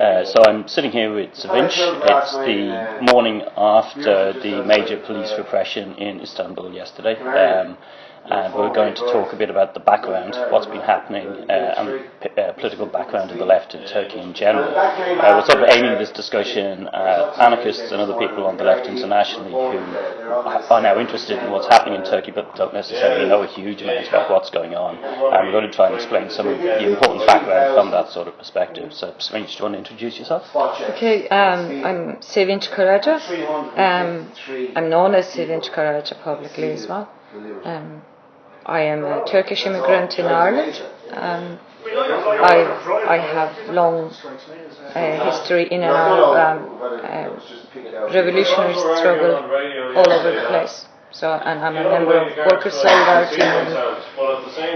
Uh, so I'm sitting here with Sevinch. It's the morning after the major police repression in Istanbul yesterday. Um, and we're going to talk a bit about the background, what's been happening, uh, and p- uh, political background of the left in Turkey in general. Uh, we're sort of aiming this discussion at anarchists and other people on the left internationally who are now interested in what's happening in Turkey but don't necessarily know a huge amount about what's going on. And we're going to try and explain some of the important background from that sort of perspective. So, Sevinch, do you want to introduce yourself? Okay, um, I'm Sevinch Karaca. Um, I'm known as Sevinch Karaca publicly as well. Um, I am a Turkish immigrant in Ireland. Um, I, I have long uh, history in and of um, uh, revolutionary struggle all over the place. So, and I'm a member of Workers' Solidarity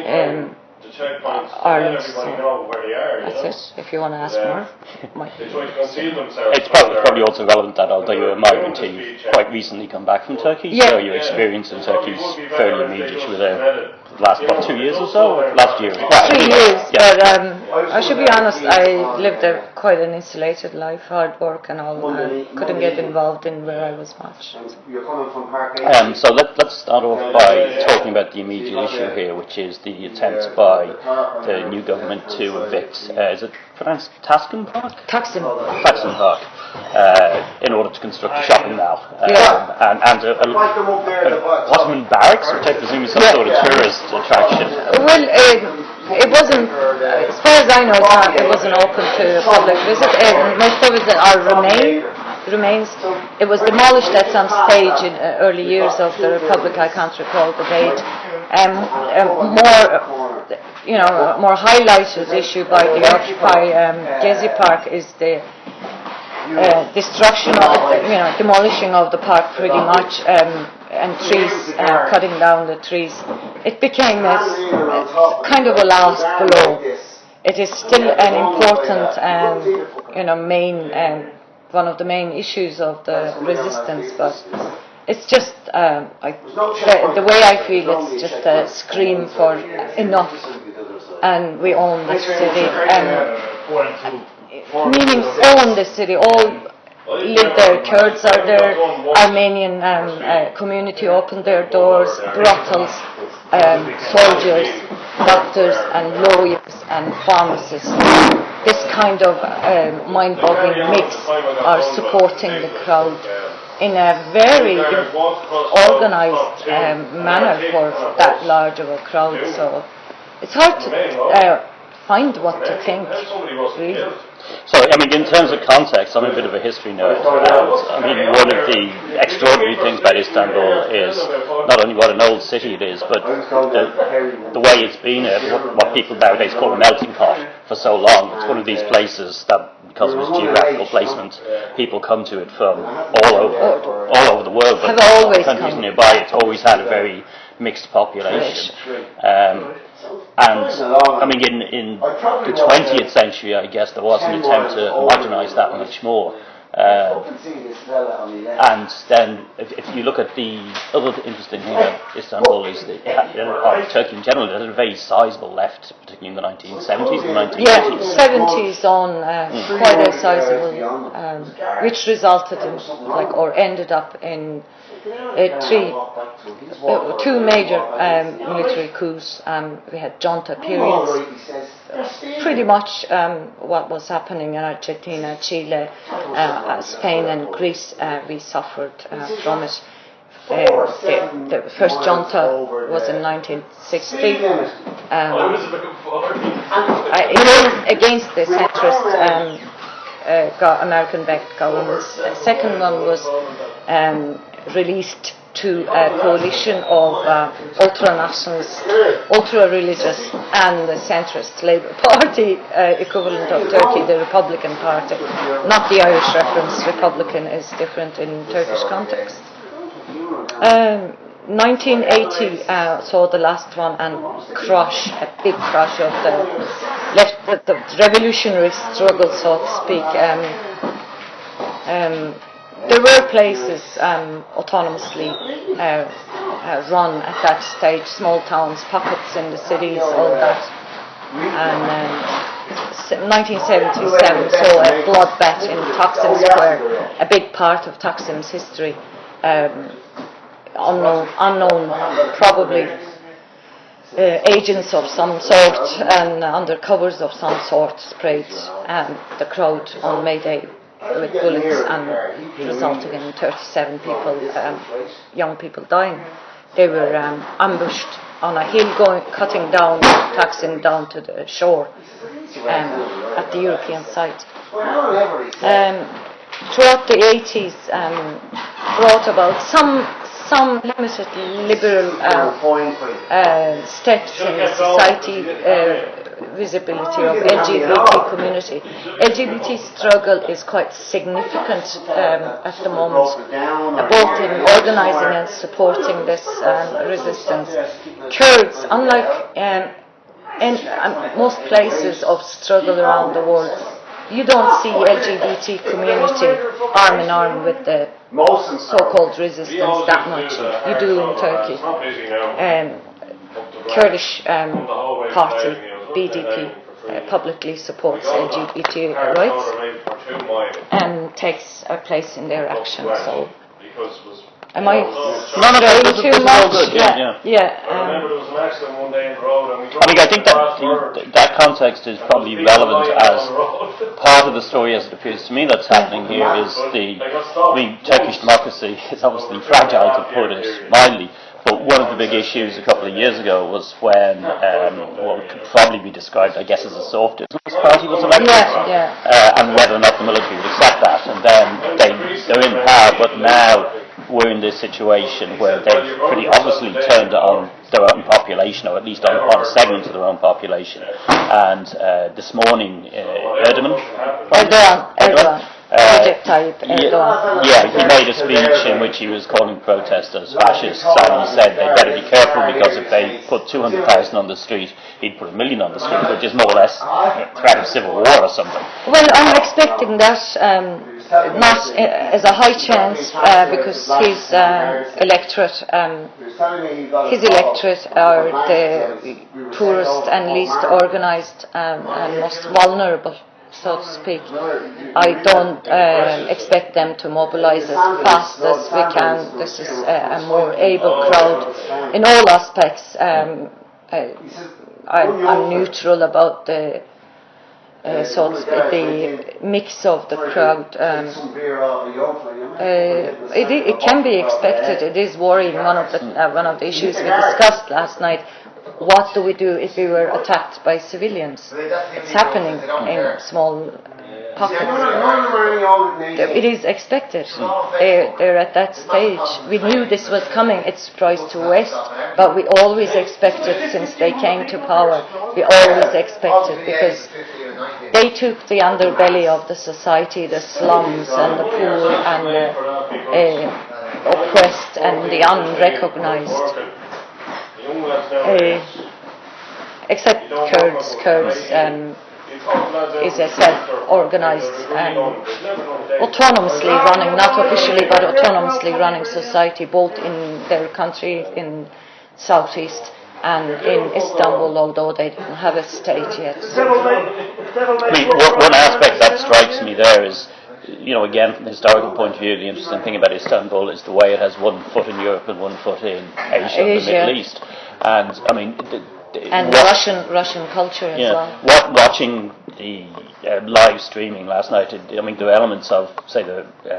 in um, Ireland. So that's it. If you want to ask more, my, It's probably, probably also relevant that although you're a migrant, you've quite recently come back from Turkey, Yeah. so your experience in Turkey is fairly immediate. You were there last, what, two years or so? Last year? Well, three years, Yeah. but um, I should be honest, I lived a quite an insulated life, hard work and all. I couldn't get involved in where I was much. You're coming from Park Um, so let, let's start off by talking about the immediate issue here, which is the attempt by the new government to evict, uh, is it pronounced Taskin Park? Taksim. Taksim Park, uh, in order to construct a shopping mall. Um, Yeah. And, and a, a, a Ottoman barracks, which I presume is some Yeah. sort of tourist attraction. Well, it, it wasn't, as far as I know, not, it wasn't open to public visit. Uh, most of it are remain, remains. It was demolished at some stage in uh, early years of the Republic. I can't recall the date. Um, um, more, you know, more highlighted issue by the Occupy um, Gezi Park is the uh, destruction of, you know, demolishing of the park pretty much, um, and trees, uh, cutting down the trees. It became a, s- kind of a last blow. It is still an important, um, you know, main, um, one of the main issues of the resistance, but it's just, um, I, the, the way I feel, it's just a scream for enough, and we own this city. Um, meaning own the city, all live there, Kurds are there, Armenian um, uh, community opened their doors, brothels, um, soldiers, doctors and lawyers and pharmacists. This kind of uh, mind-boggling mix are supporting the crowd in a very organized um, manner for that large of a crowd. So it's hard to uh, find what to think, really. So, I mean, in terms of context, I'm a bit of a history nerd. And, I mean, one of the extraordinary things about Istanbul is not only what an old city it is, but the, the way it's been, uh, what, what people nowadays call a melting pot for so long. It's one of these places that, because of its geographical placement, people come to it from all over, all over the world. But Have always countries come. nearby, it's always had a very mixed population. Um, and I mean, in, in the 20th century, I guess there was an attempt to homogenise that much more. Uh, and then, if, if you look at the other interesting thing about Istanbul is that, it had- or Turkey in general, it had a very sizable left, particularly in the 1970s and 1980s. Yeah, 70s on uh, quite a sizable, um, which resulted in, like, or ended up in uh, three, uh, two major um, military coups. Um, we had junta periods. Pretty much um, what was happening in Argentina, Chile, uh, Spain, and Greece, uh, we suffered uh, from it. Uh, the, the first junta was in 1960. Um, uh, against, the centrist um, uh, American-backed governments. The second one was um, released to a coalition of uh, ultra-nationalist, ultra-religious, and the centrist Labour Party uh, equivalent of Turkey, the Republican Party. Not the Irish reference. Republican is different in Turkish context. Um, 1980 uh, saw the last one and crush, a big crush of the left, the, the revolutionary struggle, so to speak. Um, um, there were places um, autonomously uh, uh, run at that stage, small towns, pockets in the cities, all that. And um, 1977 saw a bloodbath in Taksim Square, a big part of Taksim's history, um, unknown, unknown probably uh, agents of some sort and undercovers of some sort sprayed um, the crowd on May Day with bullets and resulting in 37 people, um, young people dying. They were um, ambushed on a hill going, cutting down, Taksim down to the shore um, at the European site. Um, throughout the 80s, um, brought about some some limited liberal uh, uh, steps in the society, uh, visibility of LGBT community. LGBT struggle is quite significant um, at the moment, both in organizing and supporting this um, resistance. Kurds, unlike um, in um, most places of struggle around the world, you don't see LGBT community arm in arm with the so-called resistance that much. You do in Turkey. Um, Kurdish um, party, BDP, uh, publicly supports LGBT rights and takes a place in their action. So, am I No, no, saying this is- too this is all good, yeah, yeah. yeah. I remember um, there was an accident one day in the and we I mean, I think that that context is probably relevant as part of the story as it appears to me that's happening here is the, I mean, Turkish democracy is obviously fragile to put it mildly, but one of the big issues a couple of years ago was when um, what could probably be described, I guess, as a soft Islamist party was elected, Yeah, yeah. uh, and whether or not the military would accept that. And then they, they're in power, but now we're in this situation where they've pretty obviously turned on their own population, or at least on, on a segment of their own population. And uh, this morning, uh, Erdogan, Erdogan, Erdogan, Uh, Recep Tayyip Erdogan. yeah, he made a speech in which he was calling protesters fascists, and he said they better be careful because if they put 200,000 on the street, he'd put a million on the street, which is more or less a threat of civil war or something. Well, I'm expecting that um, not uh, as a high chance uh, because his um, electorate, um, his electorate are the poorest and least organised um, and most vulnerable, so to speak. I don't um expect them to mobilise as fast as we can. This is a, a more able crowd in all aspects. Um, I, I'm, I'm neutral about the uh, so to speak, the mix of the crowd. Um, uh, it, it can be expected. It is worrying. One of the uh, one of the issues we discussed last night. What do we do if we were attacked by civilians? It's happening in small. It is expected. They're, they're at that stage. We knew this was coming. It surprised to West, but we always expected since they came to power. We always expected because they took the underbelly of the society, the slums and the poor and the uh, oppressed and the unrecognized. Uh, except Kurds, Kurds um, is a self-organized and autonomously running, not officially but autonomously running society both in their country in southeast and in Istanbul, although they don't have a state yet. I mean, one aspect that strikes me there is, you know, again, from a historical point of view, the interesting thing about Istanbul is the way it has one foot in Europe and one foot in Asia, and the Middle East. And, I mean, And what- Russian Russian culture as Yeah, well. what, watching the uh, live streaming last night, it, I mean, there were elements of, say, the, uh,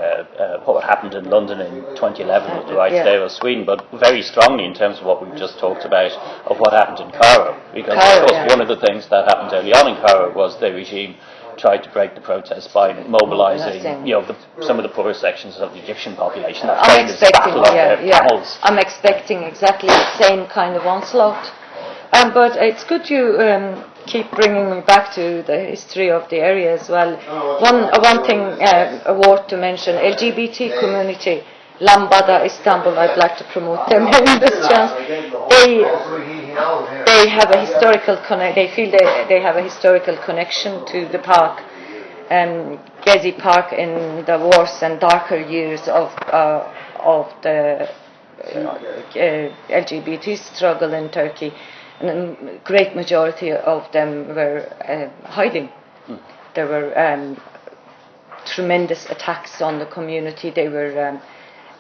uh, what happened in London in 2011 with the Right Yeah. Day of Sweden, but very strongly in terms of what we've just talked about of what happened in Cairo. Because, Cairo, of course, yeah. one of the things that happened early on in Cairo was the regime tried to break the protests by mobilising, Nothing. you know, the, some of the poorest sections of the Egyptian population. That I'm expecting, yeah, yeah. I'm expecting exactly the same kind of onslaught. Um, but it's good you um, keep bringing me back to the history of the area as well. One, uh, one thing uh, worth to mention: LGBT community, Lambda Istanbul. I'd like to promote them in this chance. They they have a historical connect. They feel they, they have a historical connection to the park, um, Gezi Park in the worse and darker years of uh, of the uh, LGBT struggle in Turkey. And a great majority of them were uh, hiding There were um, tremendous attacks on the community. They were um,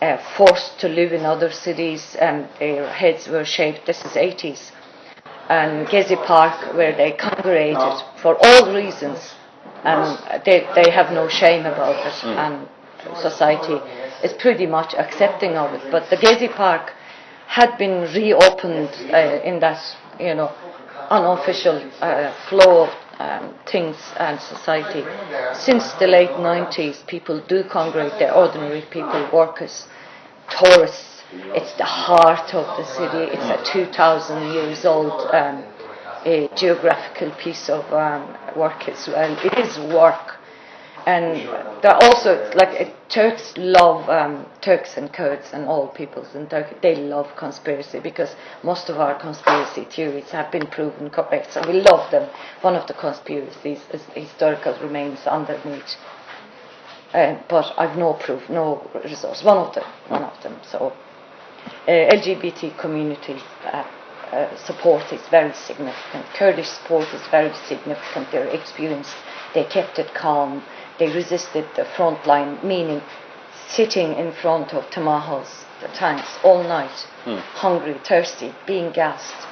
uh, forced to live in other cities, and their heads were shaved. This is 80s. And Gezi Park, where they congregated for all reasons, and they, they have no shame about it, and society is pretty much accepting of it. But the Gezi Park had been reopened uh, in that, you know, unofficial uh, flow of um, things and society. Since the late 90s, people do congregate, they're ordinary people, workers, tourists. It's the heart of the city. It's a 2,000 years old um, geographical piece of um, work as well. It is work. And there are also, like, uh, Turks love, um, Turks and Kurds and all peoples in Turkey, they love conspiracy because most of our conspiracy theories have been proven correct. So we love them. One of the conspiracies is historical remains underneath. Uh, but I've no proof, no resource. One of them, one of them. So uh, LGBT community uh, uh, support is very significant. Kurdish support is very significant. Their experience, they kept it calm. They resisted the front line, meaning sitting in front of Tamahos, the tanks, all night, hungry, thirsty, being gassed.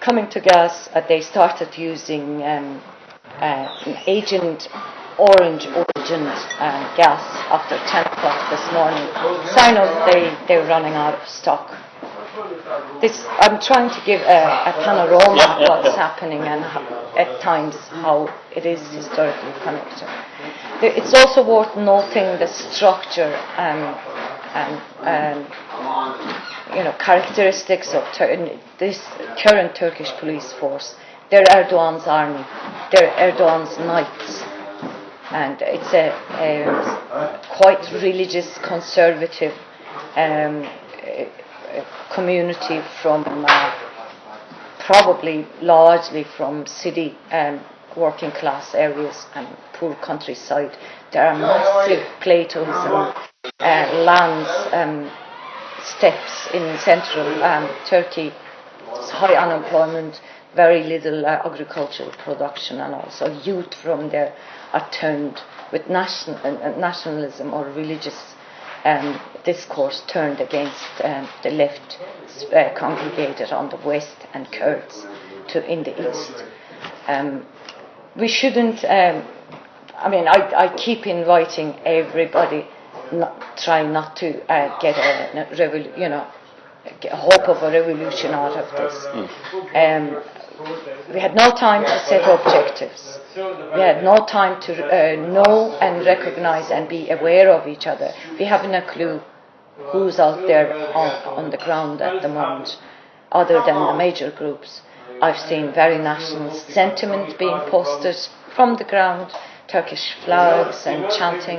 Coming to gas, uh, they started using um, uh, Agent Orange origin uh, gas after 10 o'clock this morning. Sign of they, they're running out of stock. This, I'm trying to give a, a panorama Yeah, of what's yeah. happening and how, at times how it is historically connected. It's also worth noting the structure um, and um, you know characteristics of Tur- this current Turkish police force. They're Erdogan's army. They're Erdogan's knights and it's a, a quite religious, conservative um, community from uh, probably largely from city um, working class areas and poor countryside. There are massive plateaus and uh, lands, and steppes in central um, Turkey. There's high unemployment, very little uh, agricultural production, and also youth from there are turned with nation, uh, nationalism or religious um, discourse turned against um, the left uh, congregated on the west and Kurds to in the east. Um, we shouldn't. Um, I mean, I, I keep inviting everybody, not, try not to uh, get a, a revol- you know, a hope of a revolution out of this. Um, we had no time to set objectives. We had no time to uh, know and recognize and be aware of each other. We haven't a clue who's out there on, on the ground at the moment, other than the major groups. I've seen very national sentiment being posted from the ground, Turkish flags and chanting.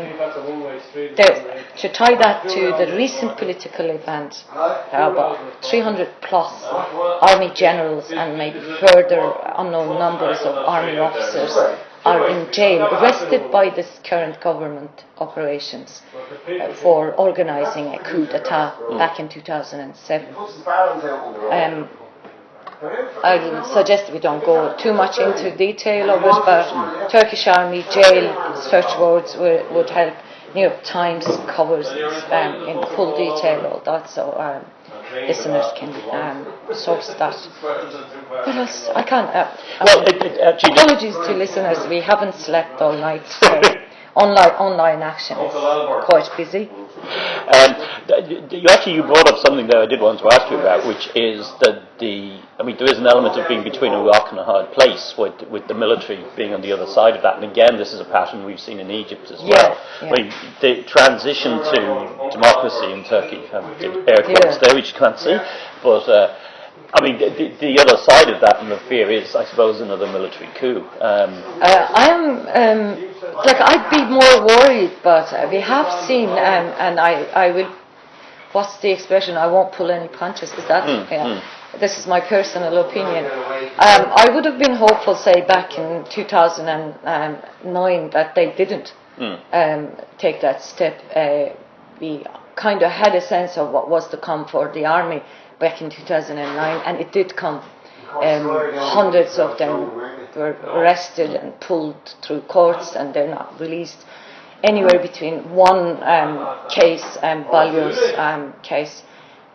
To tie that to the recent political event, there are about 300 plus army generals and maybe further unknown numbers of army officers are in jail, arrested by this current government operations uh, for organizing a coup d'etat back in 2007. Um, I suggest we don't go too much into detail of it, but Turkish Army jail search words would, help. New York Times covers um, in full detail all that, so um, listeners can um, source that. What else? I can't. Uh, Well, it, it actually, apologies to listeners, we haven't slept all night. So online online action is quite busy. Um, you actually you brought up something that I did want to ask you about, which is that the I mean there is an element of being between a rock and a hard place with with the military being on the other side of that, and again this is a pattern we've seen in Egypt as Yeah, well. yeah. I mean the transition to democracy in Turkey, um, did air quotes Yeah. there which you can't see, but. Uh, I mean, the, the, the other side of that, and the fear is, I suppose, another military coup. Um, Uh, I am um, like I'd be more worried, but uh, we have seen, um, and I, I will. What's the expression? I won't pull any punches. Is that? yeah. This is my personal opinion. Um, I would have been hopeful, say back in 2009, that they didn't um, take that step. Uh, we kind of had a sense of what was to come for the army back in 2009, and it did come. Um, hundreds of them were arrested and pulled through courts and they're not released. Anywhere between one um, case and Balyoz um, case,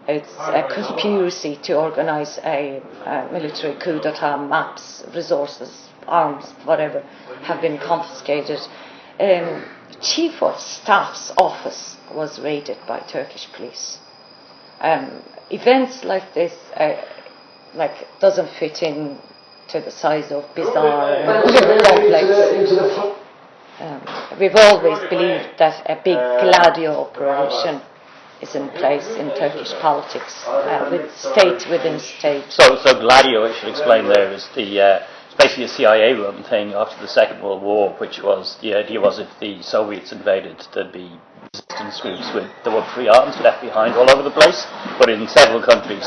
it's a conspiracy to organize a, a military coup d'etat, maps, resources, arms, whatever, have been confiscated. Um, Chief of Staff's office was raided by Turkish police. Um, events like this, uh, like, doesn't fit in to the size of bizarre and complex. Um, we've always believed that a big Gladio operation is in place in Turkish politics, uh, with state within state. So, so Gladio, I should explain there, is the uh, it's basically a CIA-run thing after the Second World War, which was the idea was if the Soviets invaded, there'd be resistance groups with there were free arms left behind all over the place. But in several countries,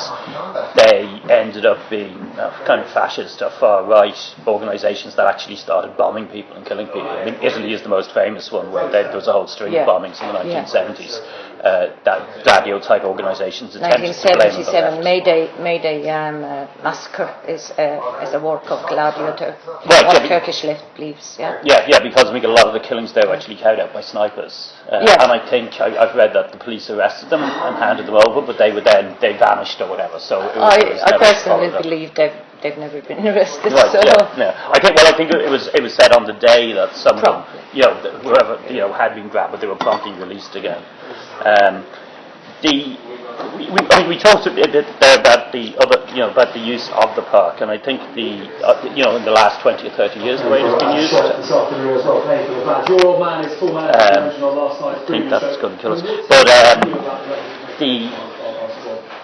they ended up being uh, kind of fascist or far-right organisations that actually started bombing people and killing people. I mean, Italy is the most famous one, where there, was a whole string Yeah. of bombings in the Yeah. 1970s. Uh, that Gladio type organisations attempted to blame on the 1977 left. May Day, May Day um, uh, massacre is, uh, is a work of Gladio, Tur- Right, what yeah, Turkish left believes. Yeah. Yeah, yeah, because I think a lot of the killings there were actually carried out by snipers. Uh, Yeah. And I think I, I've read that the police arrested them and handed them over, but they were then they vanished or whatever. So it was, I, I personally believe they've, they've never been arrested. Right, so. yeah, yeah. I think. Well, I think it was it was said on the day that some of them, you know, whoever you know had been grabbed, but they were promptly released again. Um, the we, we, I mean, we talked a bit there about the other, you know, about the use of the park, and I think the, uh, you know, in the last twenty or thirty years, the way it's been used. This afternoon as well, you for the fans. Your old man is full man Um, mentioned last night's I think that's going to kill us. But um, the,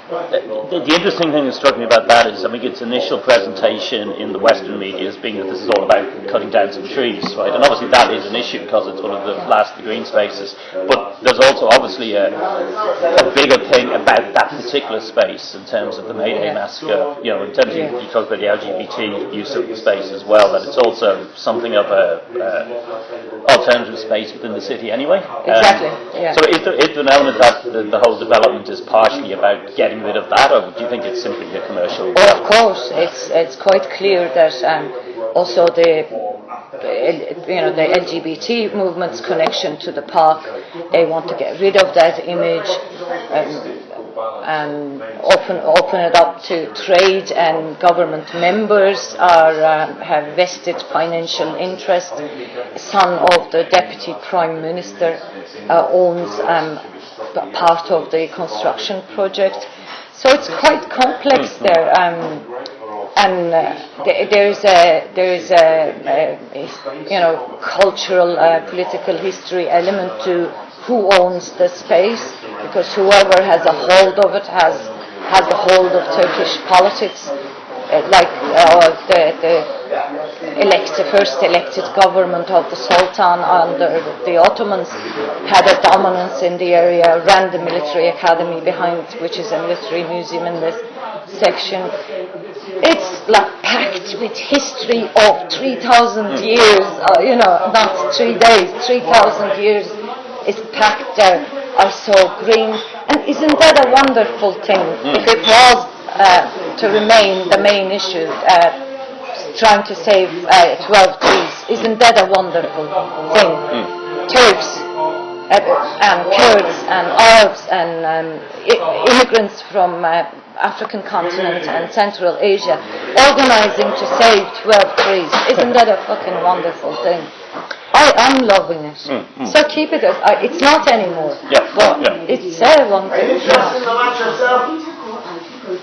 the the interesting thing that struck me about that is, I think its initial presentation in the Western media as being that this is all about cutting down some trees, right? And obviously that is an issue because it's one of the last the green spaces. But there's also obviously a, a bigger thing about that particular space in terms of the May Day massacre. You know, in terms of you talk about the LGBT use of the space as well, that it's also something of a uh, alternative space within the city anyway. Um, Exactly, yeah. So is there, is there an element that the, the whole development is partially about getting rid of that, or do you think it's simply a commercial? Oh, of course, it's it's quite clear that um, also the the, you know the LGBT movement's connection to the park, they want to get rid of that image um, and open open it up to trade and government members are um, have vested financial interest. Son of the deputy prime minister uh, owns um, part of the construction project. So it's quite complex there, um, and uh, there is a there is a, a you know cultural uh, political history element to who owns the space because whoever has a hold of it has has a hold of Turkish politics. Uh, like uh, the, the elected, first elected government of the Sultan under the Ottomans had a dominance in the area, ran the military academy behind, which is a military museum in this section. It's like packed with history of 3,000 years, uh, you know, not three days, 3,000 years is packed there, are so green. And isn't that a wonderful thing? If it was uh, to remain the main issue, uh, trying to save uh, 12 trees, isn't that a wonderful thing? Turks uh, and Kurds and Arabs and um, I- immigrants from uh, African continent and Central Asia organizing to save 12 trees. Isn't that a fucking wonderful thing? I, I'm loving it. So keep it. As, I, it's not anymore. Yeah, But yeah. it's so wonderful. Um,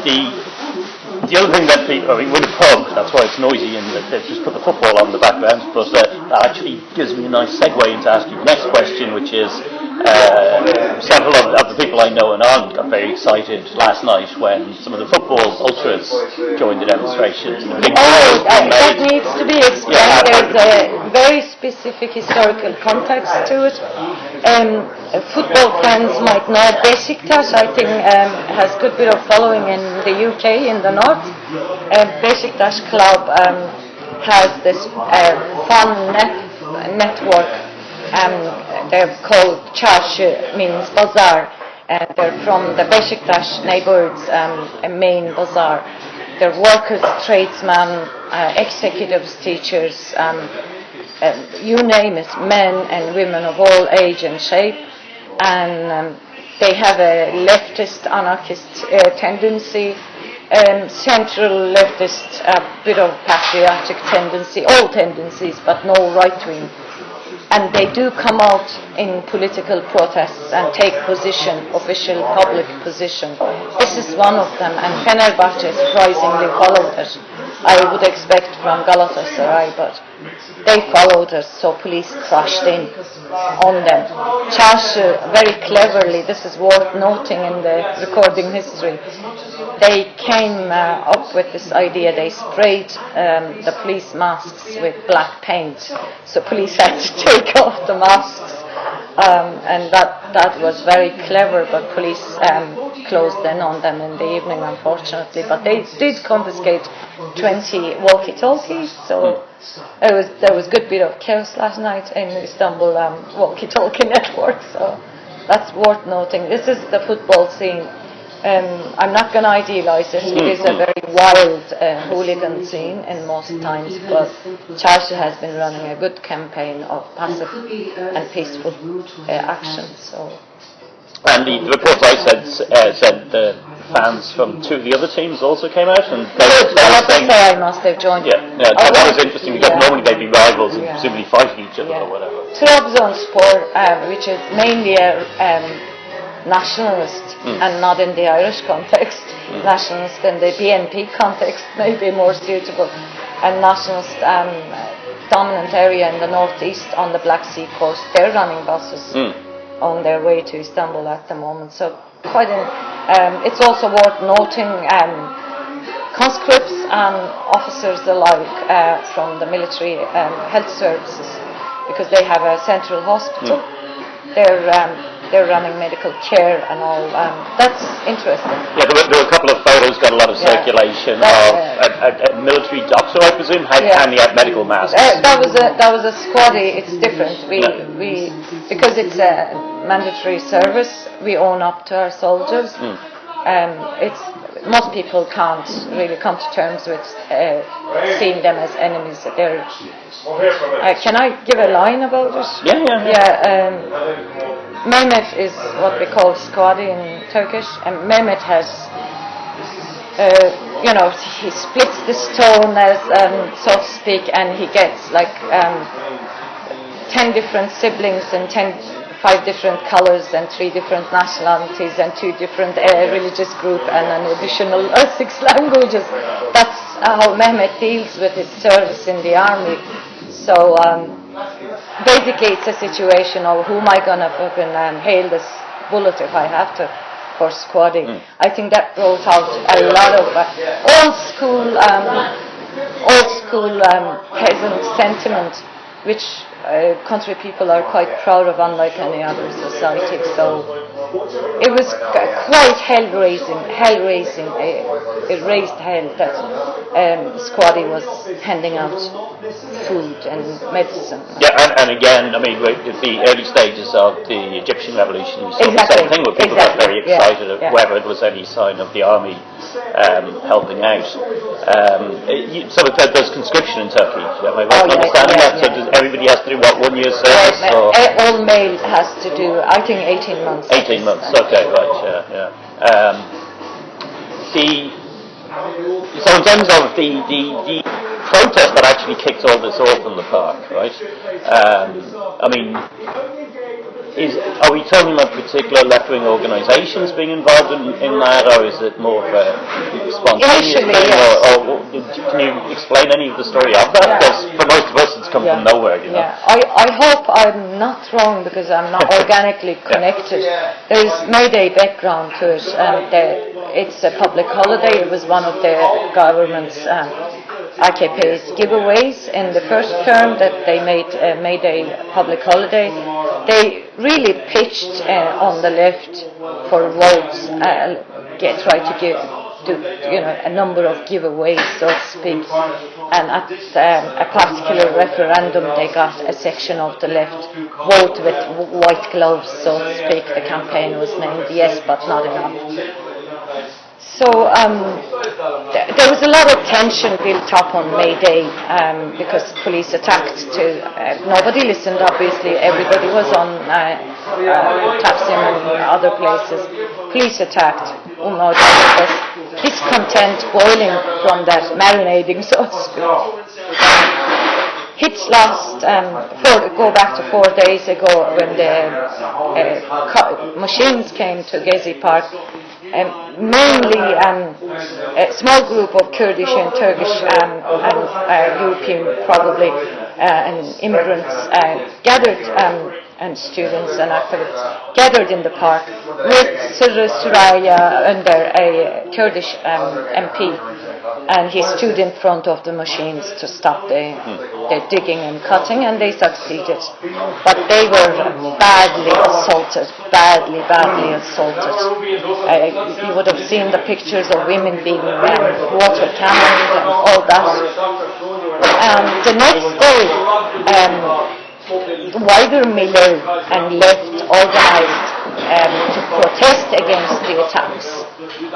the the other thing that the, I mean, with the pub, that's why it's noisy and they've just put the football on the background, but uh, that actually gives me a nice segue into asking the next question, which is uh, several of, of the people I know in Ireland got very excited last night when some of the football ultras joined the demonstrations. And a big Oh, uh, that needs to be explained. Yeah, There's a very specific historical context to it. Um, football fans might know Besiktas, I think, um, has good bit of following in the UK, in the north. Um, Besiktas club um, has this uh, fun net, network. Um, they're called Çarşı, means bazaar. And they're from the Besiktas neighborhoods um, main bazaar. they're workers, tradesmen, uh, executives, teachers, um, um, you name it, men and women of all age and shape, and um, they have a leftist anarchist uh, tendency, um, central leftist, a bit of patriotic tendency, all tendencies, but no right wing. And they do come out in political protests and take position, official public position. This is one of them, and Fenerbahce surprisingly followed it. I would expect from Galatasaray, but they followed us, so police crashed in on them. Çarşı, very cleverly, this is worth noting in the recording history, they came uh, up with this idea, they sprayed um, the police masks with black paint, so police had to take off the masks. Um, and that, that was very clever, but police um, closed in on them in the evening, unfortunately. But they did confiscate 20 walkie-talkies, so it was, there was a good bit of chaos last night in Istanbul um, walkie-talkie network, so that's worth noting. This is the football scene. Um, I'm not going to idealize it. It is a very wild uh, hooligan scene in most times, but Çarşı has been running a good campaign of passive and peaceful uh, action. So And the, the report I said uh, said the fans from two of the other teams also came out and they, Good. they were saying, Galatasaray must have joined. yeah, yeah, I that, was interesting because yeah. normally they'd be rivals and Yeah. presumably fighting each other Yeah. or whatever. Trabzonspor, um, which is mainly a um, nationalist and not in the Irish context, nationalist in the BNP context may be more suitable, and nationalist um, dominant area in the northeast on the Black Sea coast. They're running buses Mm. on their way to Istanbul at the moment. So quite an, um, it's also worth noting um, conscripts and officers alike uh, from the military um, health services because they have a central hospital. They're um, they're running medical care and all. Um, that's interesting. Yeah, there were, there were a couple of photos got a lot of Yeah. circulation That's, of a, a, a military doctor, I presume, had, Yeah. handing out medical masks. Uh, that was a that was a squaddy. It's different. We Yeah. we because it's a mandatory service. We own up to our soldiers. Mm. Um, it's most people can't really come to terms with uh, seeing them as enemies. They're, We'll hear from uh, can I give a line about this? Yeah, yeah, yeah. Um, Mehmet is what we call squaddy in Turkish, and Mehmet has, uh, you know, he splits the stone as, um, so to speak, and he gets like um, ten different siblings and ten, five different colors and three different nationalities and two different uh, religious group and an additional uh, six languages. That's how Mehmet deals with his service in the army. So. Um, basically it's a situation of who am I gonna fucking um, hail this bullet if I have to for squadding. I think that brought out a lot of uh, old school, um, old school um, peasant sentiment, which uh, country people are quite proud of, unlike any other society. So it was quite hell raising, hell raising. Uh, it raised hell that um, Squaddy was handing out food and medicine. Yeah, and, and again, I mean, at the early stages of the Egyptian revolution, we saw the same thing where people got exactly, very yeah, excited of yeah. whether there was any sign of the army um, helping out. Um, it- you, so it- there's conscription in Turkey, am I right Oh, yeah, understanding yeah, that? So does everybody has to do, what, year's Uh, service? or ma- all male has to do, I think, 18 months. 18 months, okay, right, yeah, yeah. Um, the, so in terms of the, the, the protest that actually kicked all this off in the park, right? Um, I mean, is, are we talking about particular left-wing organisations being involved in, in that, or is it more of a spontaneous Initially, thing, yes. or, or can you explain any of the story of that? Yeah. Because for most of us, it's come from nowhere, you know. Yeah, I, I hope I'm not wrong because I'm not organically connected. There's Mayday background to it, and the, it's a public holiday. It was one of the government's um, AKP's giveaways in the first term that they made uh, Mayday public holiday. They really pitched uh, on the left for votes, uh, get try to give do you know a number of giveaways, so to speak. And at um, a particular referendum, they got a section of the left vote with white gloves, so to speak. The campaign was named Yes, but not enough. So um, th- there was a lot of tension built up on May Day um, because police attacked. To uh, nobody listened. Obviously, everybody was on uh, uh, Taksim and other places. Police attacked. Was discontent boiling from that, marinating, speak. Hits last, um, four, go back to four days ago when the uh, machines came to Gezi Park. Um, mainly um, a small group of Kurdish and Turkish um, and uh, European, probably, and immigrants uh, gathered, um, and students and activists gathered in the park with Sırrı Süreyya under a Kurdish um, MP and he stood in front of the machines to stop the, the digging and cutting, and they succeeded. But they were badly assaulted, badly, badly assaulted. Uh, you would have seen the pictures of women being um, water cannoned and all that. Um, the next um, wider Miller and left organized um, to protest against the attacks,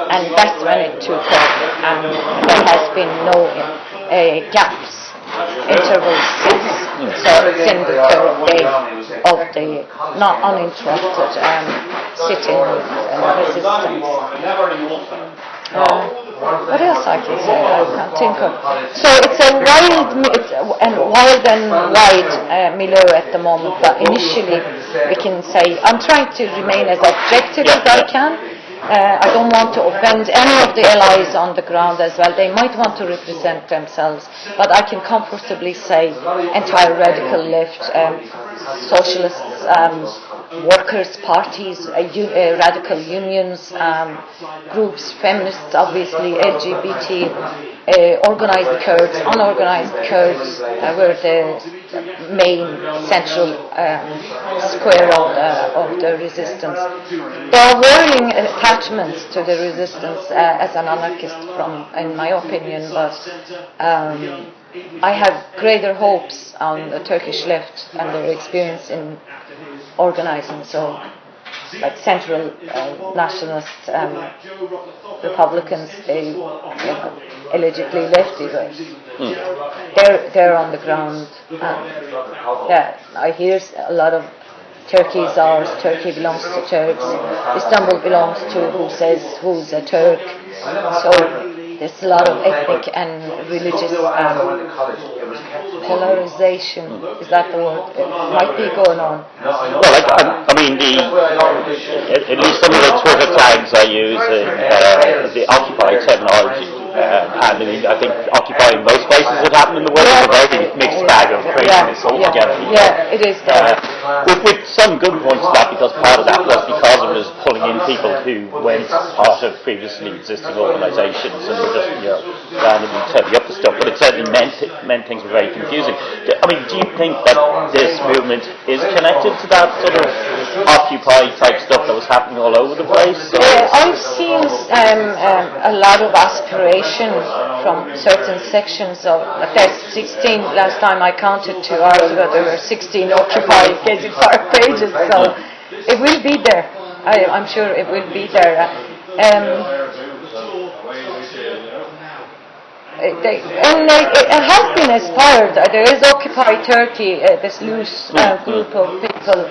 and that's when it took off. And there has been no uh, gaps, intervals since. So it's in the third day of the not uninterrupted um, sitting and resistance. Uh, what else I can say? I can't think of. So it's a wild it's a- and wild and wide uh, milieu at the moment. But initially, we can say I'm trying to remain as objective as I can. Uh, I don't want to offend any of the allies on the ground as well. They might want to represent themselves, but I can comfortably say entire radical left, um, socialists, um, workers' parties, uh, uh, radical unions, um, groups, feminists, obviously, LGBT, uh, organized Kurds, unorganized Kurds uh, were the main central um, square of the, of the resistance. There are whirling attachments to the resistance uh, as an anarchist, from, in my opinion, but um, I have greater hopes on the Turkish left and their experience in organizing. So, like central uh, nationalist um, Republicans, they you know, allegedly lefty, but they're they're on the ground. Yeah, I hear a lot of Turkey is ours. Turkey belongs to Turks. Istanbul belongs to who says who's a Turk. So there's a lot of ethnic and religious um, polarization. Is that the word? It might be going on. Well, I, I, I mean, the at, at least some of the Twitter tags I use uh, uh, the Occupy terminology, uh, and I mean, I think Occupy in most places that happen in the world is a very mixed bag of craziness altogether. yeah, it is. Uh, with, with some good points to that, because part of that was because it was pulling in people who weren't part of previously existing organisations and were just, you know, randomly turning up the stuff. But it certainly meant meant things were very confusing. I mean, do you think that this movement is connected to that sort of Occupy type stuff that was happening all over the place? Uh, I've seen um, um, a lot of aspiration from certain sections of. There's 16. Last time I counted two hours ago, there were 16 occupied Park pages. So it will be there. I, I'm sure it will be there. Um, they, and they, it has been aspired. Uh, There is Occupy Turkey, uh, this loose uh, group of people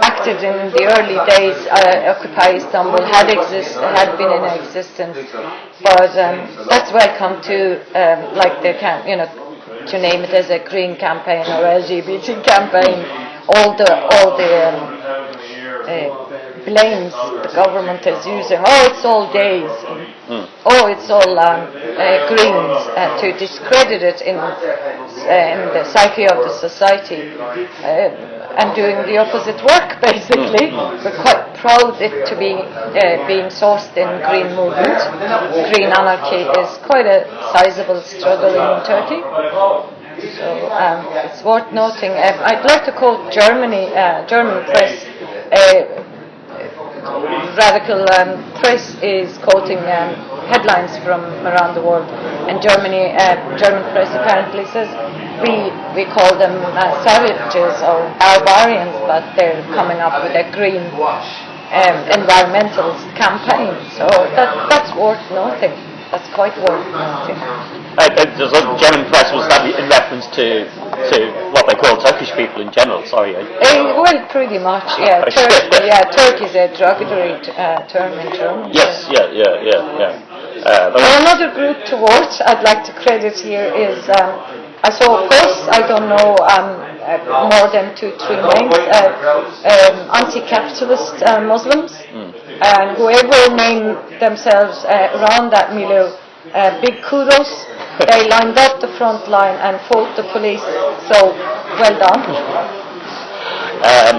active in the early days. Uh, Occupy Istanbul had exist, had been in existence, but um, that's welcome to um, like the can, you know, to name it as a green campaign or LGBT campaign. All the all the um, uh, blames the government is using. Oh, it's all gays. Oh, it's all um, uh, greens uh, to discredit it in, uh, in the psyche of the society uh, and doing the opposite work. Basically, we're quite proud it to be uh, being sourced in green movement. Green anarchy is quite a sizable struggle in Turkey. So um, it's worth noting. Um, I'd like to quote Germany, uh, German press. Uh, radical um, press is quoting um, headlines from around the world, and Germany, uh, German press apparently says we we call them uh, savages or barbarians, but they're coming up with a green um, environmental campaign. So that, that's worth noting. That's quite worth noting. Uh, uh, there's a German press was that in reference to to what they call Turkish people in general. Sorry. I, Uh, well, pretty much, yeah. Tur- yeah, Turkey is a derogatory uh, term in German. yes. Yeah. Yeah. Yeah. Yeah. Uh, another group to watch I'd like to credit here is, um, I saw a post, I don't know, um, uh, more than two, three names, uh, um, anti-capitalist uh, Muslims, and whoever named themselves uh, around that milieu, uh, big kudos. They lined up the front line and fought the police, so well done. Um,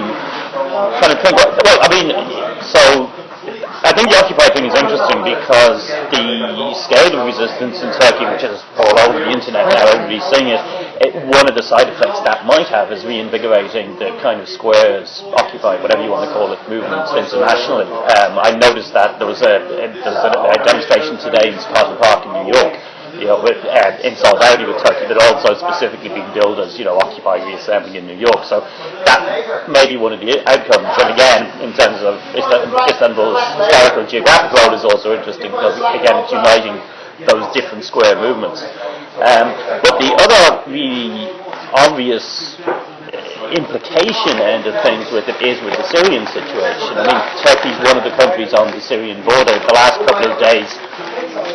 trying to think. Well, I mean, so I think the Occupy thing is interesting because the scale of resistance in Turkey, which is all over the internet now, everybody's seeing it, it. One of the side effects that might have is reinvigorating the kind of squares, Occupy, whatever you want to call it, movements internationally. Um, I noticed that there was a there was a, a demonstration today in Spartan Park in New York you know, with, uh, in solidarity with Turkey, but also specifically being billed as, you know, Occupy Reassembly in New York. So that may be one of the outcomes. And again, in terms of Istanbul's historical geographic role is also interesting because, again, it's uniting those different square movements. Um, but the other really obvious implication end of things with it is with the Syrian situation. I mean, Turkey's one of the countries on the Syrian border. The last couple of days,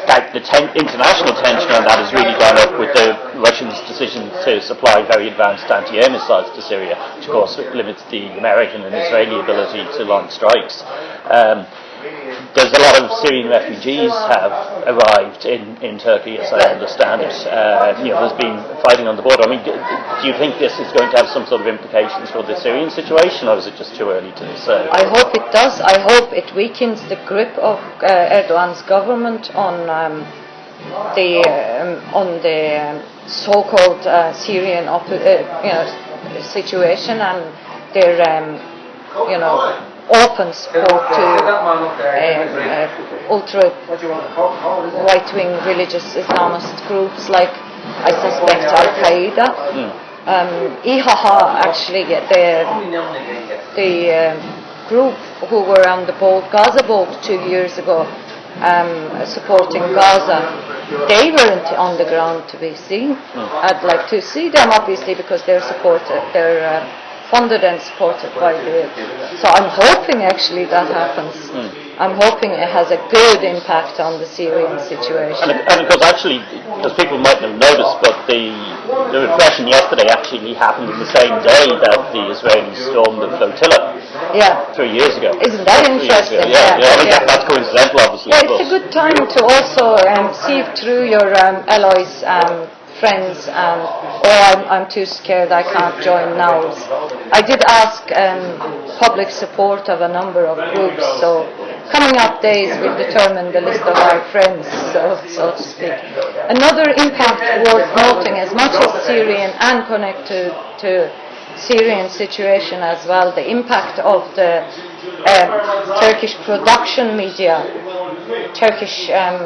that the ten- international tension on that has really gone up with the Russians' decision to supply very advanced anti-air missiles to Syria, which of course limits the American and Israeli ability to launch strikes. Um, there's a lot of Syrian refugees have arrived in, in Turkey, as I understand it. Uh, you know, there's been fighting on the border. I mean, do, do you think this is going to have some sort of implications for the Syrian situation, or is it just too early to say? I hope it does. I hope it weakens the grip of uh, Erdogan's government on um, the um, on the um, so-called uh, Syrian uh, you know situation and their um, you know open support to uh, ultra right-wing religious Islamist groups like I suspect Al Qaeda. Um, IHH actually the the um, group who were on the boat, Gaza boat, two years ago, um, supporting Gaza, they weren't on the ground to be seen. I'd like to see them, obviously, because they're supported, they're uh, funded and supported by the. So I'm hoping actually that happens. I'm hoping it has a good impact on the Syrian situation. And, and because actually, as people might not have noticed, but the the repression yesterday actually happened on the same day that the Israelis stormed the flotilla Yeah. three years ago. Isn't that Three interesting? Yeah, yeah. I mean, Yeah. that, that's coincidental, obviously. Yeah, it's a good time to also um, see through your um, allies, um, friends, um, or I'm, I'm too scared, I can't join now. I did ask um, public support of a number of groups, so coming up days will determine the list of our friends, so, so to speak. Another impact worth noting, as much as Syrian and connected to Syrian situation as well, the impact of the um, Turkish production media, Turkish um,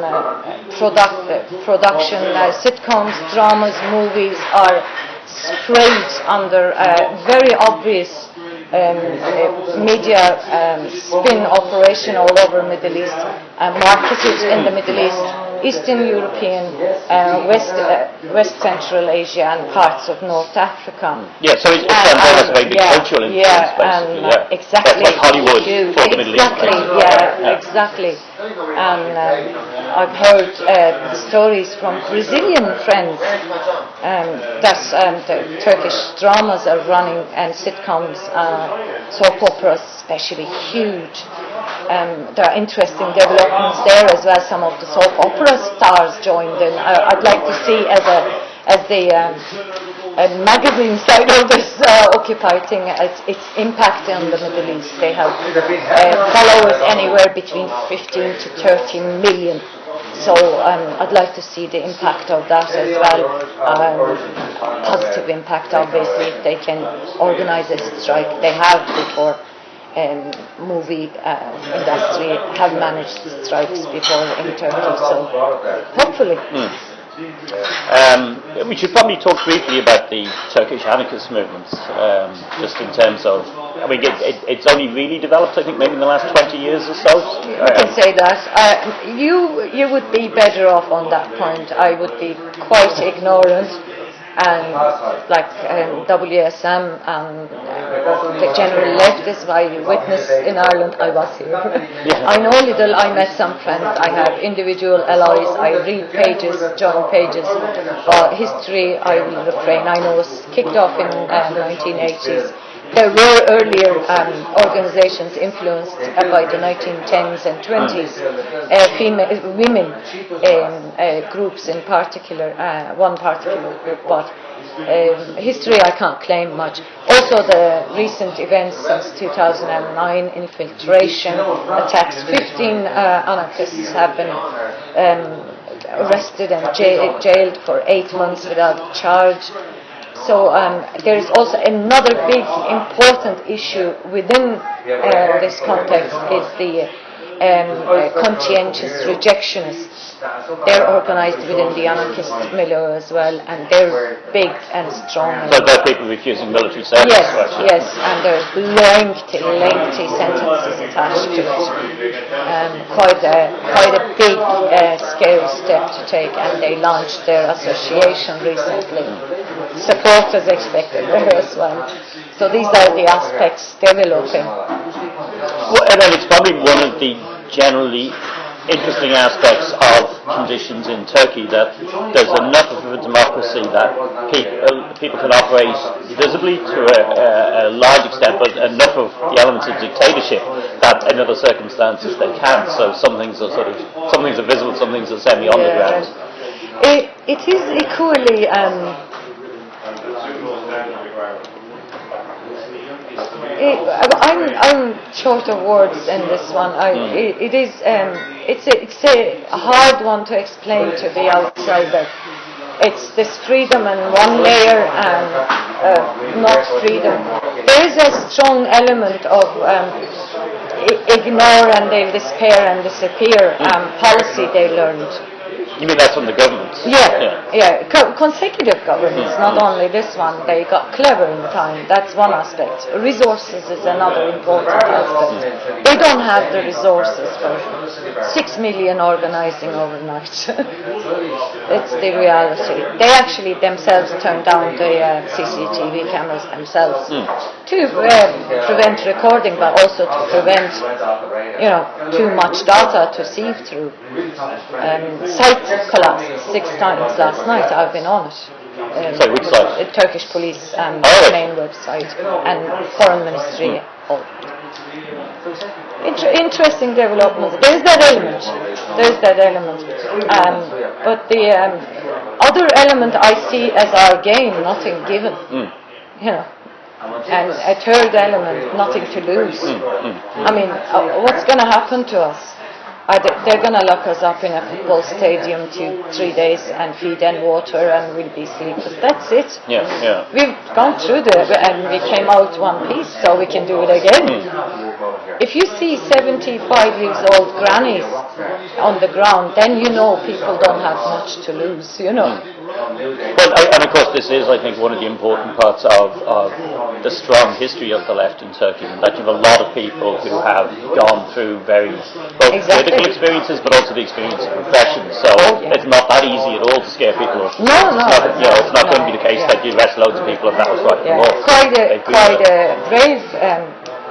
product, production uh, sitcoms, dramas, movies are sprayed under a very obvious um, uh, media um, spin operation all over Middle East, uh, marketed in the Middle East, Eastern European, uh, West, uh, West Central Asia and parts of North Africa. Yeah, so it, it And- has a very big yeah, cultural influence, yeah, basically. uh, yeah. exactly. That's like Hollywood Huge. for the Middle East. Exactly, basically. yeah, exactly. And um, I've heard uh, stories from Brazilian friends um, that um, the Turkish dramas are running and sitcoms, uh, soap operas, especially huge. Um, there are interesting developments there as well. Some of the soap opera stars joined in. I, I'd like to see as a as the um, uh, magazine side of this uh, Occupy thing, its, its impact on the Middle East. They have uh, followers anywhere between 15 to 30 million. So um, I'd like to see the impact of that as well. Um, positive impact, obviously, if they can organize a strike. They have before. Um, movie uh, industry have managed strikes before in Turkey, so hopefully. Um, we should probably talk briefly about the Turkish anarchist movements, um, just in terms of, I mean, it, it, it's only really developed, I think, maybe in the last 20 years or so. You can say that. Uh, you you would be better off on that point. I would be quite ignorant and like um, WSM and uh, the general leftists I witnessed in Ireland, I was here. I know little, I met some friends, I have individual allies, I read pages, join pages, uh, history I will refrain. I know was kicked off in uh, 1980s. There were earlier um, organizations influenced uh, by the 1910s and 20s, uh, female, women um, uh, groups in particular, uh, one particular group, but um, history I can't claim much. Also the recent events since 2009, infiltration, attacks, 15 uh, anarchists have been um, arrested and jailed for eight months without charge. So um, there is also another big important issue within uh, this context is the um, uh, conscientious rejectionists. They're organized within the anarchist milieu as well, and they're big and strong. So there are people refusing military service. Yes, actually. yes, and there's lengthy, lengthy sentences attached to it. Um, quite a quite a big uh, scale step to take, and they launched their association recently. Support is expected there as well. So these are the aspects developing. Well, and then it's probably one of the generally interesting aspects of conditions in Turkey that there's enough of a democracy that people, people can operate visibly to a, a, a large extent, but enough of the elements of dictatorship that in other circumstances they can't. So some things are sort of, some things are visible, some things are semi on the ground. It, it is equally um, It, I'm, I'm short of words in this one. I, it, it is um, it's a, it's a hard one to explain to the outsider. It's this freedom in one layer and uh, not freedom. There is a strong element of um, ignore and they despair and disappear um, policy they learned. You mean that's from the government? Yeah, yeah. Co- consecutive governments, not only this one. They got clever in time. That's one aspect. Resources is another important aspect. They don't have the resources for six million organizing overnight. it's the reality. They actually themselves turned down the uh, CCTV cameras themselves to uh, prevent recording, but also to prevent, you know, too much data to sieve through. Um, site collapsed six times last night. I've been on it. Um, Sorry, which site? The Turkish police um, Oh. main website and foreign ministry. Oh. Inter- interesting developments. There's that element. There's that element. Um, but the um, other element I see as our gain, nothing given. You know. And a third element, nothing to lose. I mean, uh, what's going to happen to us? They're going to lock us up in a football stadium two, three days and feed and water and we'll be sleepless. That's it. Yeah, yeah. We've gone through the and we came out one piece, so we can do it again. Hmm. If you see 75 years old grannies on the ground, then you know people don't have much to lose, you know. Hmm. Well, I, and of course, this is, I think, one of the important parts of, of the strong history of the left in Turkey, that you have a lot of people who have gone through very both Exactly. Political experiences, but also the experience of repression. So Oh, yeah. it's not that easy at all to scare people off. No, no. It's not, you know, it's not going to be the case Yeah. that you arrest loads of people and that was right Yeah, quite a They quite a brave, um,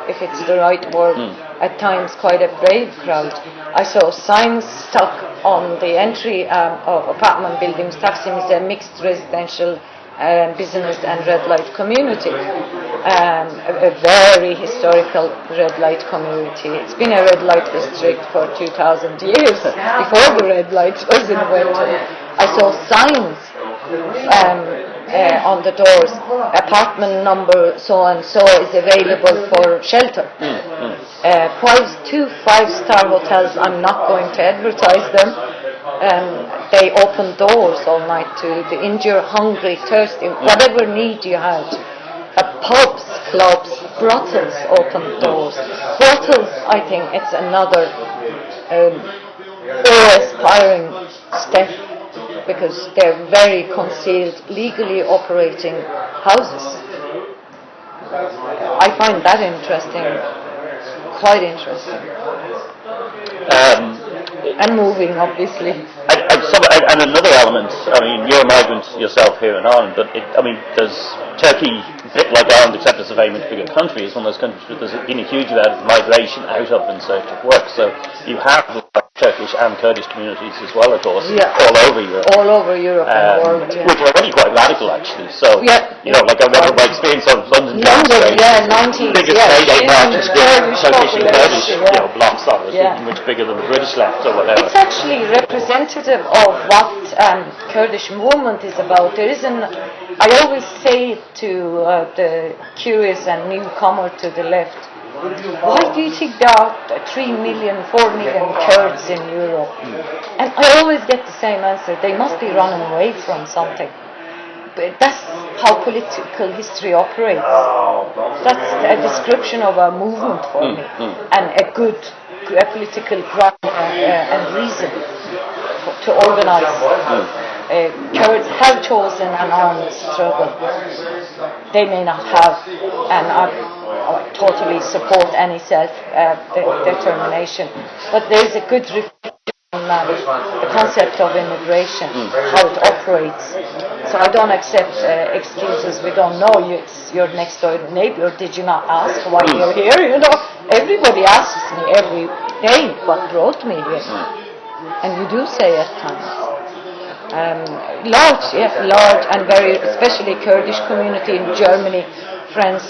if it's the right word. At times, quite a brave crowd. I saw signs stuck on the entry um, of apartment buildings. Taksim is a mixed residential. Um, business and red light community, um, a, a very historical red light community. It's been a red light district for 2,000 years before the red light was invented. I saw signs um, uh, on the doors, apartment number so and so is available for shelter. Uh, five, two five-star hotels, I'm not going to advertise them. Um, they open doors all night to the injured, hungry, thirsty, whatever need you had. Pubs, clubs, brothels open doors. Brothels, I think it's another um, awe-inspiring step because they're very concealed, legally operating houses. I find that interesting, quite interesting, Um, and moving, obviously. and, and, some, and and another element, I mean, you're a migrant yourself here in Ireland, but it, I mean, there's Turkey, like Ireland, except it's a very much bigger country, it's one of those countries where there's been a huge amount of migration out of in search of work. So you have Turkish and Kurdish communities as well, of course, Yeah. all over Europe. All over Europe Um, world, yeah. which are already quite radical, actually. So, Yeah. you know, like I remember my experience of London. London, yeah, 90s, biggest yeah, state aid in marches with Kurdish Turkish and Kurdish, you know, blocks on it, Yeah. much bigger than the British left or whatever. It's actually representative of what um, Kurdish movement is about. There isn't. I always say to uh, the curious and newcomer to the left, why do you think there are three million, four million Kurds in Europe? And I always get the same answer. They must be running away from something. But that's how political history operates. That's a description of a movement for me, and a good a political ground uh, and reason to organize. Uh, have chosen an armed struggle. They may not have, and I, I totally support any self-determination. but there is a good reflection on the concept of immigration, how it operates. So I don't accept uh, excuses. We don't know you, it's your next door neighbor. Did you not ask why you're here? You know, everybody asks me every day what brought me here, and you do say at times. Um, large, yeah, large and very, especially Kurdish community in Germany, France,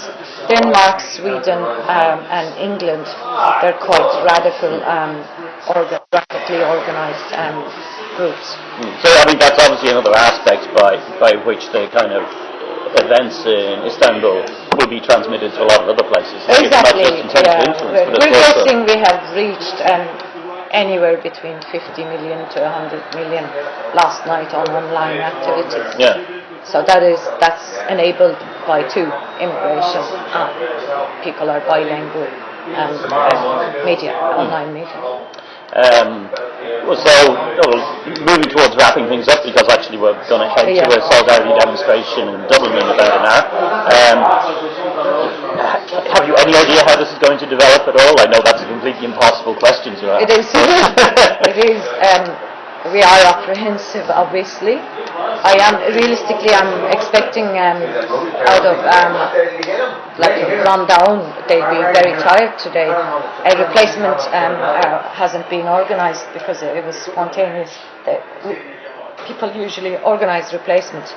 Denmark, Sweden, um, and England. They're quite radical, um, orga- radically organized um, groups. So I mean that's obviously another aspect by by which the kind of events in Istanbul will be transmitted to a lot of other places. Exactly. Not just in terms of Yeah. We're, but we're guessing we have reached um, anywhere between 50 million to 100 million last night on online activities. yeah. So that is that's enabled by two immigration. Uh, people are bilingual and uh, media, online media. Um, well, so well, moving towards wrapping things up because actually we're going to head Yeah. to a solidarity demonstration in Dublin in about an hour. Um, have you any idea how this is going to develop at all? I know that's a completely impossible question to ask. It is. it is. Um, we are apprehensive, obviously. I am realistically. I'm expecting um, out of um, like a rundown. They'll be very tired today. A replacement um, uh, hasn't been organised because it was spontaneous. People usually organise replacements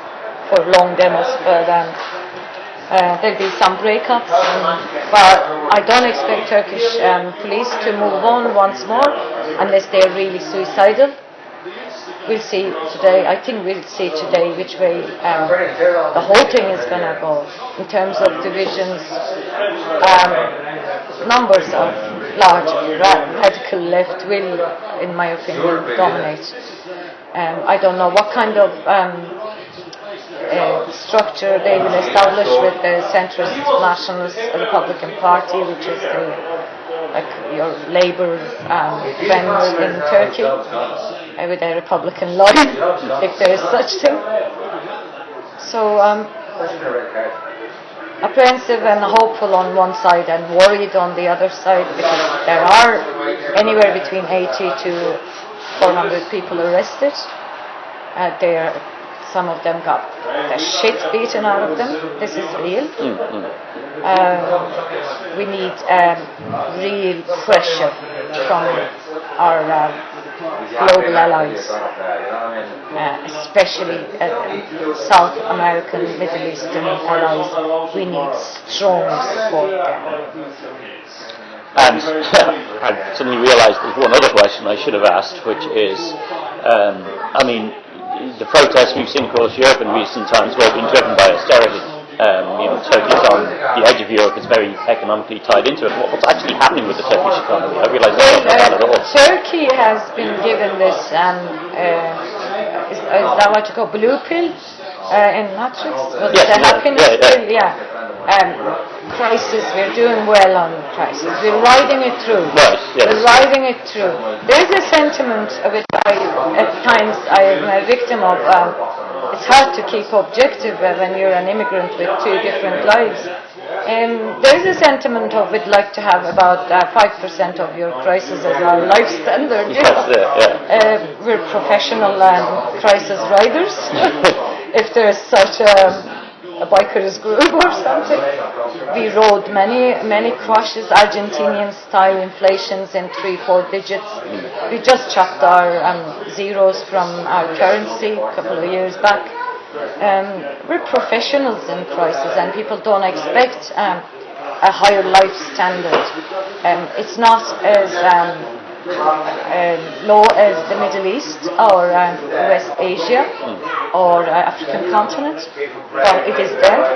for long demos, but. Um, uh, there'll be some breakups, but I don't expect Turkish um, police to move on once more unless they're really suicidal. We'll see today. I think we'll see today which way um, the whole thing is going to go in terms of divisions. Um, numbers of large ra- radical left will, in my opinion, dominate. Um, I don't know what kind of um, uh, structure they will establish with the centrist nationalist Republican Party, which is the like your Labour um, friends in Turkey, uh, with a Republican line, if there is such thing. So um, apprehensive and hopeful on one side and worried on the other side because there are anywhere between 80 to 400 people arrested. Uh, they are, some of them got the shit beaten out of them. This is real. Um, we need um, real pressure from our um, global allies, uh, especially uh, South American, Middle Eastern allies. We need strong support there. And I suddenly realised there's one other question I should have asked, which is, um, I mean, the protests we've seen across Europe in recent times have all been driven by austerity. Um, you know, Turkey's on the edge of Europe; it's very economically tied into it. What's actually happening with the Turkish economy? I realise don't know that at all. uh, Turkey has been given this, um, uh, is, is that what you call blue pill? Uh, in Matrix. Was Yes, it the yeah, happiness yeah, yeah. pill? Yeah. Um, crisis, we're doing well on crisis. We're riding it through. Right, yes. We're riding it through. There's a sentiment of it I, at times I am a victim of. Um, it's hard to keep objective when you're an immigrant with two different lives. Um, there is a sentiment of we'd like to have about uh, 5% of your crisis as our life standard. Yes, yeah, yeah. Uh, we're professional um, crisis riders, if there's such a, a bikers group or something. We rode many, many crashes, Argentinian style inflations in three, four digits. We just chopped our um, zeros from our currency a couple of years back. Um, we're professionals in crisis and people don't expect um, a higher life standard. Um, it's not as um, uh, low as the Middle East or um, West Asia or uh, African continent, but it is there.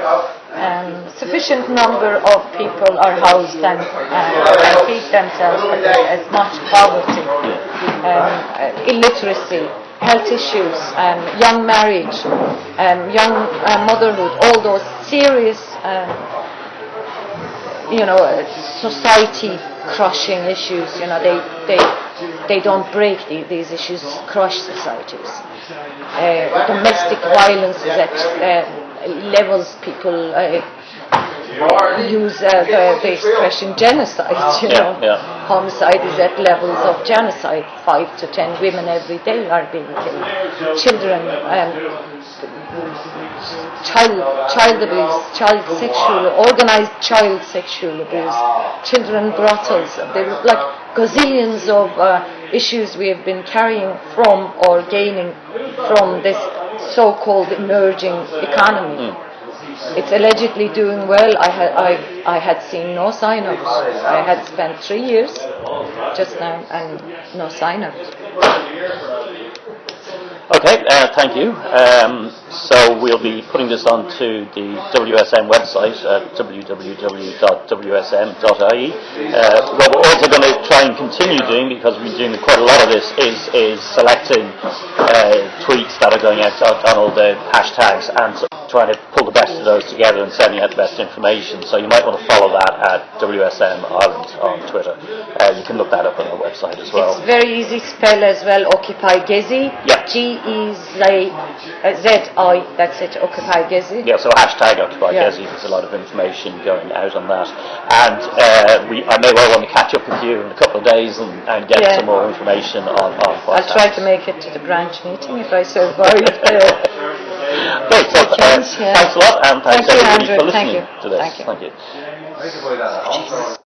Um, sufficient number of people are housed and, uh, feed themselves, but is much poverty, um, uh, illiteracy, health issues, um, young marriage, um, young uh, motherhood, all those serious um, you know, society crushing issues. You know, they they they don't break the, these issues, crush societies. Uh, domestic violence is at uh, levels people uh, use uh, the, the expression genocide. You Yeah, know, yeah. Homicide is at levels of genocide. Five to ten women every day are being killed. Children. Um, child child abuse, child sexual, organized child sexual abuse, children brothels. There are like gazillions of uh, issues we have been carrying from or gaining from this so-called emerging economy. It's allegedly doing well. I had I, I had seen no sign of it. I had spent three years just now and no sign of it. Okay, uh, thank you. Um, so we'll be putting this onto the WSM website at www.wsm.ie. Uh, what we're also going to try and continue doing, because we've been doing quite a lot of this, is, is selecting uh, tweets that are going out on on all the hashtags and trying to pull the best of those together and sending out the best information. So you might want to follow that at WSM Ireland on Twitter. Uh, you can look that up on our website as well. It's very easy spell as well. Occupy Gezi. Yeah. G E Z uh, Z I. That's it. Occupy Gezi. Yeah, so hashtag Occupy Yeah. Gezi, there's a lot of information going out on that. And uh, we, I may well want to catch up with you in a couple of days and, and get Yeah. some more information on, on I'll try to make it to the branch meeting if I survive. Great, so, uh, chance, yeah. thanks a lot and thanks Thank you, everybody Andrew. for Thank listening you. to this. Thank you. Thank you.